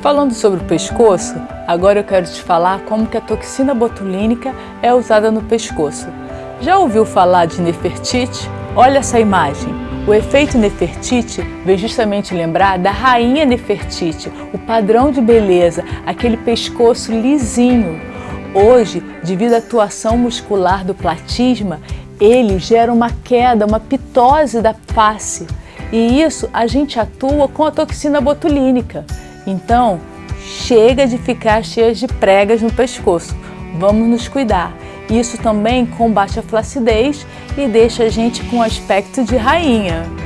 Falando sobre o pescoço, agora eu quero te falar como que a toxina botulínica é usada no pescoço. Já ouviu falar de Nefertiti? Olha essa imagem. O efeito Nefertiti vem justamente lembrar da rainha Nefertiti, o padrão de beleza, aquele pescoço lisinho. Hoje, devido à atuação muscular do platisma, ele gera uma queda, uma pitose da face. E isso a gente atua com a toxina botulínica. Então, chega de ficar cheias de pregas no pescoço. Vamos nos cuidar. Isso também combate a flacidez e deixa a gente com aspecto de rainha.